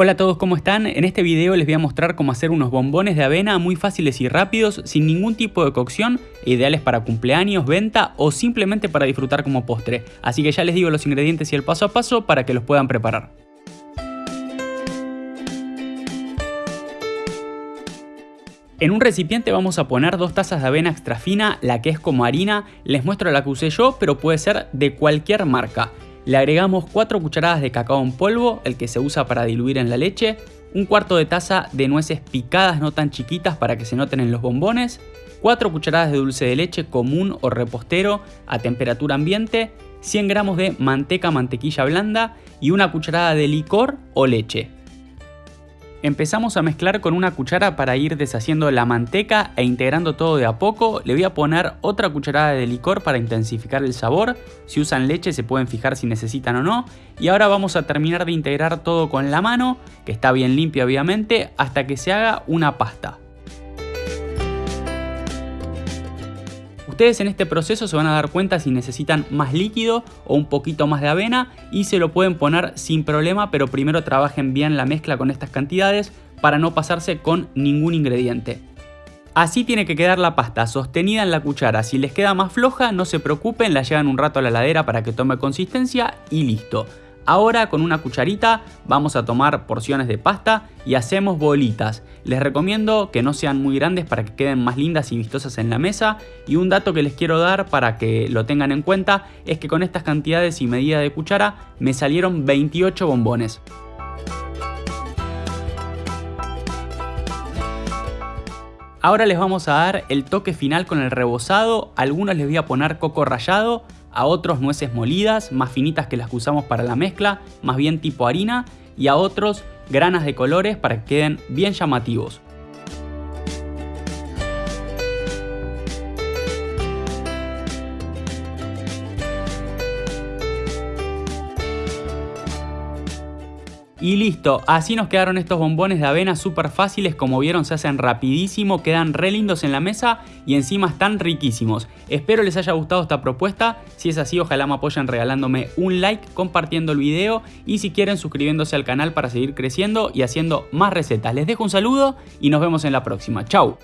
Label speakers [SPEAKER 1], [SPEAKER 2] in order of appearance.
[SPEAKER 1] Hola a todos, ¿cómo están? En este video les voy a mostrar cómo hacer unos bombones de avena muy fáciles y rápidos, sin ningún tipo de cocción, ideales para cumpleaños, venta o simplemente para disfrutar como postre. Así que ya les digo los ingredientes y el paso a paso para que los puedan preparar. En un recipiente vamos a poner dos tazas de avena extra fina, la que es como harina, les muestro la que usé yo, pero puede ser de cualquier marca. Le agregamos 4 cucharadas de cacao en polvo, el que se usa para diluir en la leche, un cuarto de taza de nueces picadas no tan chiquitas para que se noten en los bombones, 4 cucharadas de dulce de leche común o repostero a temperatura ambiente, 100 gramos de manteca mantequilla blanda y una cucharada de licor o leche. Empezamos a mezclar con una cuchara para ir deshaciendo la manteca e integrando todo de a poco. Le voy a poner otra cucharada de licor para intensificar el sabor. Si usan leche se pueden fijar si necesitan o no. Y ahora vamos a terminar de integrar todo con la mano, que está bien limpia obviamente, hasta que se haga una pasta. Ustedes en este proceso se van a dar cuenta si necesitan más líquido o un poquito más de avena y se lo pueden poner sin problema, pero primero trabajen bien la mezcla con estas cantidades para no pasarse con ningún ingrediente. Así tiene que quedar la pasta, sostenida en la cuchara. Si les queda más floja, no se preocupen, la llevan un rato a la heladera para que tome consistencia y listo. Ahora con una cucharita vamos a tomar porciones de pasta y hacemos bolitas. Les recomiendo que no sean muy grandes para que queden más lindas y vistosas en la mesa. Y un dato que les quiero dar para que lo tengan en cuenta es que con estas cantidades y medida de cuchara me salieron 28 bombones. Ahora les vamos a dar el toque final con el rebozado, algunos les voy a poner coco rallado, a otros nueces molidas, más finitas que las que usamos para la mezcla, más bien tipo harina, y a otros granas de colores para que queden bien llamativos. Y listo, así nos quedaron estos bombones de avena súper fáciles, como vieron se hacen rapidísimo, quedan re lindos en la mesa y encima están riquísimos. Espero les haya gustado esta propuesta, si es así ojalá me apoyen regalándome un like, compartiendo el video y si quieren suscribiéndose al canal para seguir creciendo y haciendo más recetas. Les dejo un saludo y nos vemos en la próxima, chau.